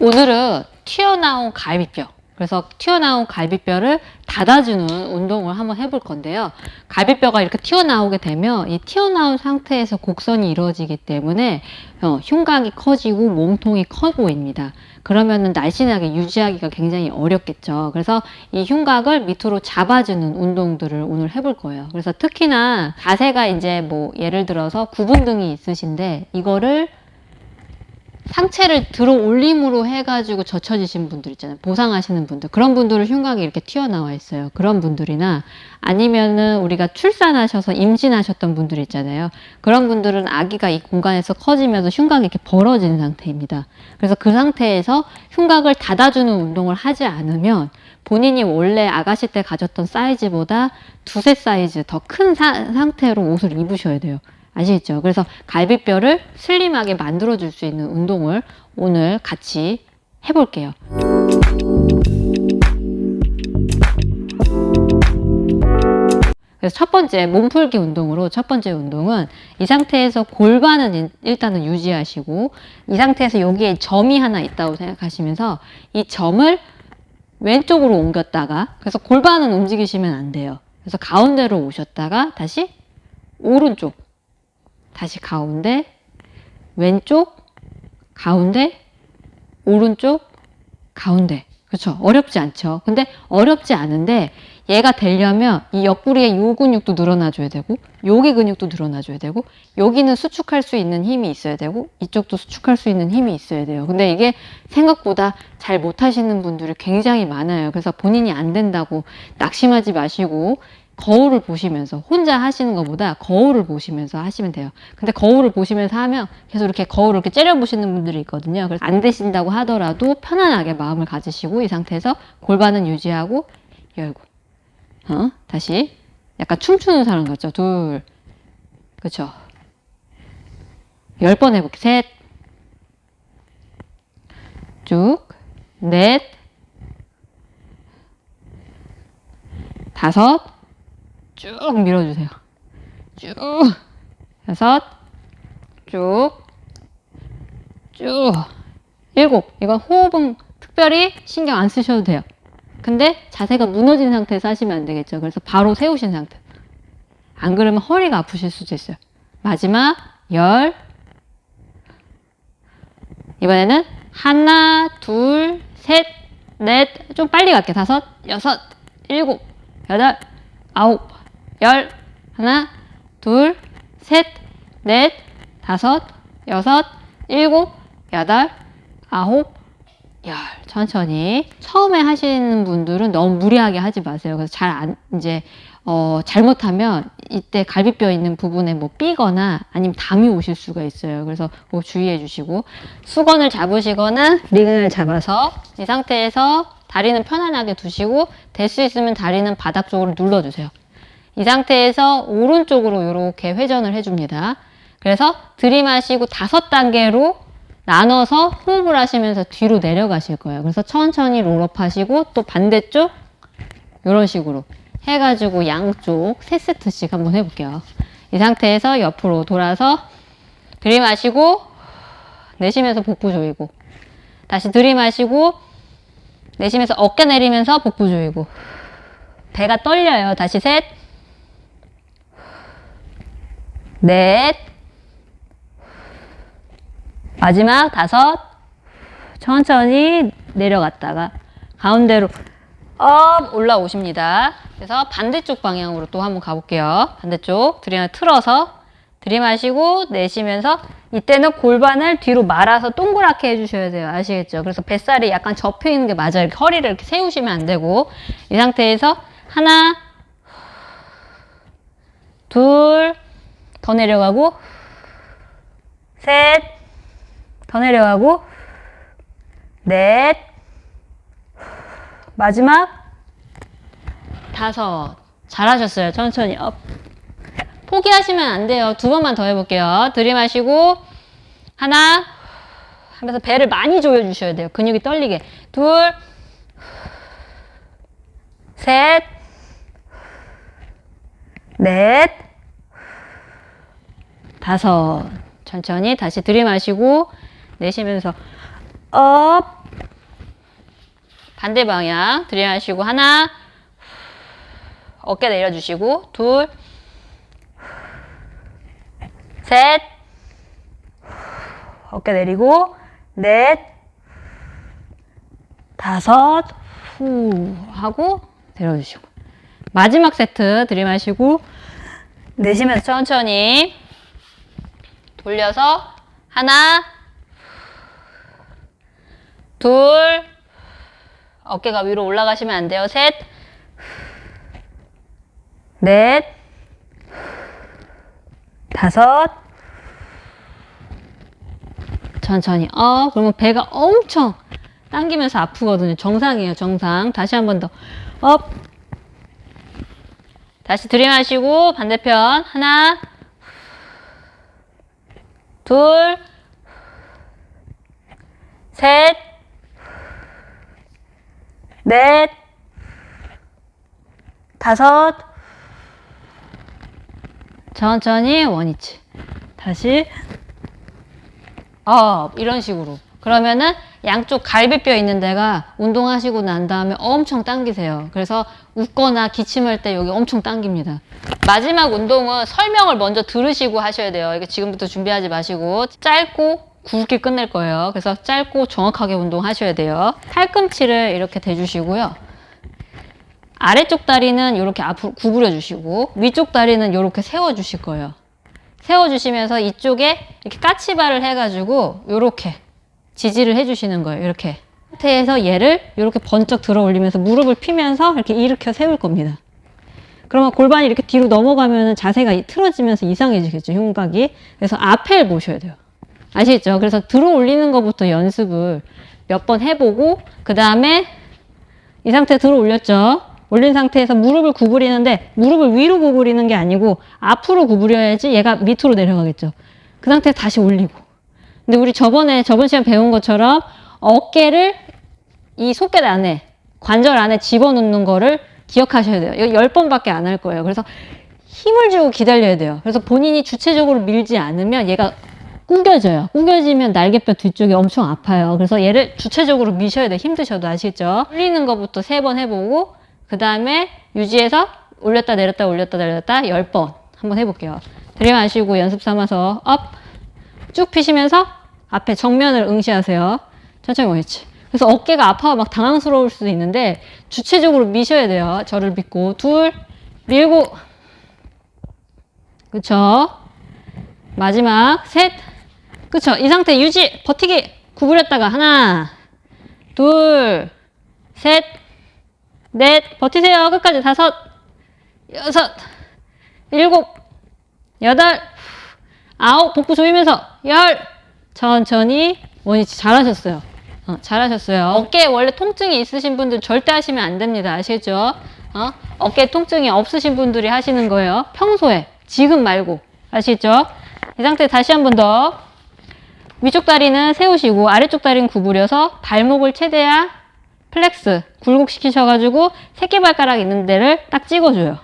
오늘은 튀어나온 갈비뼈. 그래서 튀어나온 갈비뼈를 닫아주는 운동을 한번 해볼 건데요. 갈비뼈가 이렇게 튀어나오게 되면 이 튀어나온 상태에서 곡선이 이루어지기 때문에 어, 흉곽이 커지고 몸통이 커 보입니다. 그러면은 날씬하게 유지하기가 굉장히 어렵겠죠. 그래서 이 흉곽을 밑으로 잡아주는 운동들을 오늘 해볼 거예요. 그래서 특히나 자세가 이제 뭐 예를 들어서 구분 등이 있으신데 이거를 상체를 들어 올림으로 해가지고 젖혀지신 분들 있잖아요. 보상하시는 분들. 그런 분들은 흉곽이 이렇게 튀어나와 있어요. 그런 분들이나 아니면은 우리가 출산하셔서 임신하셨던 분들 있잖아요. 그런 분들은 아기가 이 공간에서 커지면서 흉곽이 이렇게 벌어지는 상태입니다. 그래서 그 상태에서 흉곽을 닫아주는 운동을 하지 않으면 본인이 원래 아가씨 때 가졌던 사이즈보다 두세 사이즈 더 큰 상태로 옷을 입으셔야 돼요. 아시겠죠? 그래서 갈비뼈를 슬림하게 만들어 줄 수 있는 운동을 오늘 같이 해볼게요. 그래서 첫 번째 몸풀기 운동으로 첫 번째 운동은 이 상태에서 골반은 일단은 유지하시고 이 상태에서 여기에 점이 하나 있다고 생각하시면서 이 점을 왼쪽으로 옮겼다가 그래서 골반은 움직이시면 안 돼요. 그래서 가운데로 오셨다가 다시 오른쪽 다시 가운데, 왼쪽, 가운데, 오른쪽, 가운데. 그렇죠? 어렵지 않죠? 근데 어렵지 않은데 얘가 되려면 이 옆구리에 요 근육도 늘어나줘야 되고 여기 근육도 늘어나줘야 되고 여기는 수축할 수 있는 힘이 있어야 되고 이쪽도 수축할 수 있는 힘이 있어야 돼요. 근데 이게 생각보다 잘 못하시는 분들이 굉장히 많아요. 그래서 본인이 안 된다고 낙심하지 마시고 거울을 보시면서 혼자 하시는 것보다 거울을 보시면서 하시면 돼요. 근데 거울을 보시면서 하면 계속 이렇게 거울을 이렇게 째려 보시는 분들이 있거든요. 그래서 안 되신다고 하더라도 편안하게 마음을 가지시고 이 상태에서 골반은 유지하고 열고 어? 다시 약간 춤추는 사람 같죠? 둘 그렇죠? 열 번 해볼게 셋 쭉, 넷, 다섯, 쭉 밀어주세요. 쭉 여섯 쭉 쭉 일곱 이건 호흡은 특별히 신경 안 쓰셔도 돼요. 근데 자세가 무너진 상태에서 하시면 안 되겠죠. 그래서 바로 세우신 상태. 안 그러면 허리가 아프실 수도 있어요. 마지막 열 이번에는 하나 둘 셋 넷 좀 빨리 갈게 다섯 여섯 일곱 여덟 아홉 열, 하나, 둘, 셋, 넷, 다섯, 여섯, 일곱, 여덟, 아홉, 열. 천천히. 처음에 하시는 분들은 너무 무리하게 하지 마세요. 그래서 잘 안, 이제, 어, 잘못하면 이때 갈비뼈 있는 부분에 뭐 삐거나 아니면 담이 오실 수가 있어요. 그래서 그거 주의해 주시고 수건을 잡으시거나 링을 잡아서 이 상태에서 다리는 편안하게 두시고 될 수 있으면 다리는 바닥 쪽으로 눌러주세요. 이 상태에서 오른쪽으로 이렇게 회전을 해줍니다. 그래서 들이마시고 다섯 단계로 나눠서 호흡을 하시면서 뒤로 내려가실 거예요. 그래서 천천히 롤업 하시고 또 반대쪽 이런 식으로 해가지고 양쪽 세세트씩 한번 해볼게요. 이 상태에서 옆으로 돌아서 들이마시고 내쉬면서 복부 조이고 다시 들이마시고 내쉬면서 어깨 내리면서 복부 조이고 배가 떨려요. 다시 셋 넷, 마지막 다섯, 천천히 내려갔다가 가운데로 up 올라오십니다. 그래서 반대쪽 방향으로 또 한번 가볼게요. 반대쪽 들이마 틀어서 들이마시고 내쉬면서 이때는 골반을 뒤로 말아서 동그랗게 해주셔야 돼요. 아시겠죠? 그래서 뱃살이 약간 접혀 있는 게 맞아요. 허리를 이렇게 세우시면 안 되고 이 상태에서 하나, 둘, 더 내려가고 셋, 더 내려가고 넷, 마지막 다섯. 잘하셨어요. 천천히 up. 포기하시면 안 돼요. 두 번만 더 해볼게요. 들이마시고 하나 하면서 배를 많이 조여주셔야 돼요. 근육이 떨리게. 둘, 셋, 넷, 다섯. 천천히 다시 들이마시고 내쉬면서 up. 반대 방향 들이마시고 하나. 어깨 내려주시고 둘. 셋, 어깨 내리고, 넷, 다섯, 후. 하고 내려주시고. 마지막 세트 들이마시고, 내쉬면서 천천히 돌려서 하나, 둘, 어깨가 위로 올라가시면 안 돼요. 셋, 넷, 다섯, 천천히. 어 그러면 배가 엄청 당기면서 아프거든요. 정상이에요 정상. 다시 한 번 더. up. 다시 들이마시고 반대편. 하나 둘 셋, 넷, 다섯, 천천히 원위치. 다시 up 이런 식으로. 그러면은 양쪽 갈비뼈 있는 데가 운동하시고 난 다음에 엄청 당기세요. 그래서 웃거나 기침할 때 여기 엄청 당깁니다. 마지막 운동은 설명을 먼저 들으시고 하셔야 돼요. 이게 지금부터 준비하지 마시고 짧고 굵게 끝낼 거예요. 그래서 짧고 정확하게 운동하셔야 돼요. 팔꿈치를 이렇게 대주시고요. 아래쪽 다리는 이렇게 앞으로 구부려 주시고 위쪽 다리는 이렇게 세워 주실 거예요. 세워 주시면서 이쪽에 이렇게 까치발을 해가지고 이렇게 지지를 해주시는 거예요. 이렇게 상태에서 얘를 이렇게 번쩍 들어 올리면서 무릎을 피면서 이렇게 일으켜 세울 겁니다. 그러면 골반이 이렇게 뒤로 넘어가면 자세가 틀어지면서 이상해지겠죠, 흉곽이. 그래서 앞을 보셔야 돼요. 아시겠죠? 그래서 들어 올리는 것부터 연습을 몇 번 해보고 그 다음에 이 상태 들어 올렸죠? 올린 상태에서 무릎을 구부리는데 무릎을 위로 구부리는 게 아니고 앞으로 구부려야지 얘가 밑으로 내려가겠죠. 그 상태에서 다시 올리고. 근데 우리 저번에 저번 시간 배운 것처럼 어깨를 이 속겟 안에 관절 안에 집어넣는 거를 기억하셔야 돼요. 이거 10번밖에 안 할 거예요. 그래서 힘을 주고 기다려야 돼요. 그래서 본인이 주체적으로 밀지 않으면 얘가 구겨져요. 구겨지면 날개뼈 뒤쪽이 엄청 아파요. 그래서 얘를 주체적으로 미셔야 돼요. 힘드셔도 아시겠죠? 올리는 것부터 세 번 해보고 그 다음에 유지해서 올렸다 내렸다 올렸다 내렸다 10번 한번 해볼게요. 들이마시고 연습 삼아서 up 쭉 피시면서 앞에 정면을 응시하세요. 천천히 원위치. 그래서 어깨가 아파서 막 당황스러울 수도 있는데 주체적으로 미셔야 돼요. 저를 믿고 둘 밀고 그쵸 마지막 셋 그쵸 이 상태 유지 버티기 구부렸다가 하나 둘셋 넷, 버티세요. 끝까지 다섯, 여섯, 일곱, 여덟, 아홉, 복부 조이면서 열, 천천히 원위치 잘하셨어요. 어, 잘하셨어요. 어깨에 원래 통증이 있으신 분들 절대 하시면 안 됩니다. 아시겠죠? 어? 어깨 통증이 없으신 분들이 하시는 거예요. 평소에. 지금 말고. 아시겠죠? 이 상태 다시 한 번 더. 위쪽 다리는 세우시고 아래쪽 다리는 구부려서 발목을 최대한 flex 굴곡시키셔가지고 새끼발가락 있는 데를 딱 찍어줘요.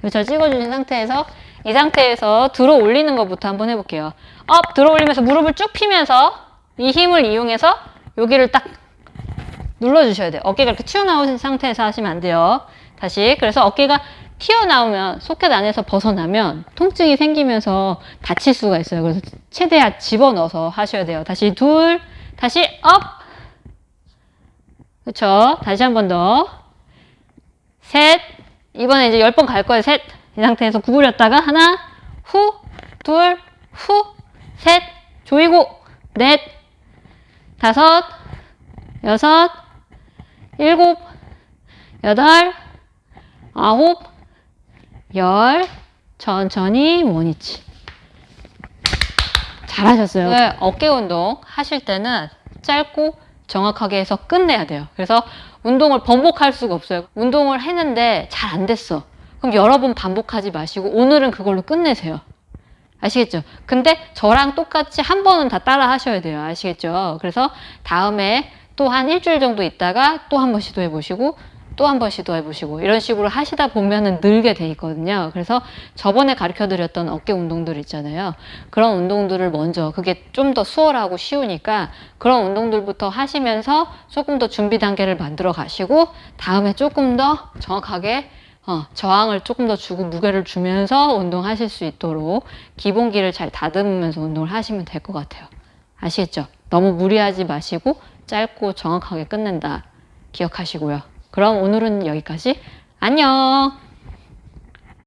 그렇죠? 찍어주신 상태에서 이 상태에서 들어 올리는 것부터 한번 해볼게요. up 들어 올리면서 무릎을 쭉 피면서 이 힘을 이용해서 여기를 딱 눌러주셔야 돼요. 어깨가 이렇게 튀어나오신 상태에서 하시면 안 돼요. 다시 그래서 어깨가 튀어나오면 소켓 안에서 벗어나면 통증이 생기면서 다칠 수가 있어요. 그래서 최대한 집어넣어서 하셔야 돼요. 다시 둘, 다시 up, 그쵸? 다시 한 번 더. 셋. 이번에 이제 열 번 갈 거예요. 셋. 이 상태에서 구부렸다가 하나, 후, 둘, 후, 셋. 조이고, 넷, 다섯, 여섯, 일곱, 여덟, 아홉, 열. 천천히 원위치. 잘하셨어요. 네, 어깨 운동 하실 때는 짧고 정확하게 해서 끝내야 돼요. 그래서 운동을 번복할 수가 없어요. 운동을 했는데 잘 안 됐어. 그럼 여러 번 반복하지 마시고 오늘은 그걸로 끝내세요. 아시겠죠? 근데 저랑 똑같이 한 번은 다 따라 하셔야 돼요. 아시겠죠? 그래서 다음에 또 한 일주일 정도 있다가 또 한 번 시도해 보시고 또 한 번 시도해 보시고 이런 식으로 하시다 보면은 늘게 돼 있거든요. 그래서 저번에 가르쳐 드렸던 어깨 운동들 있잖아요. 그런 운동들을 먼저 그게 좀 더 수월하고 쉬우니까 그런 운동들부터 하시면서 조금 더 준비 단계를 만들어 가시고 다음에 조금 더 정확하게 어, 저항을 조금 더 주고 무게를 주면서 운동하실 수 있도록 기본기를 잘 다듬으면서 운동을 하시면 될 것 같아요. 아시겠죠? 너무 무리하지 마시고 짧고 정확하게 끝낸다. 기억하시고요. 그럼 오늘은 여기까지. 안녕!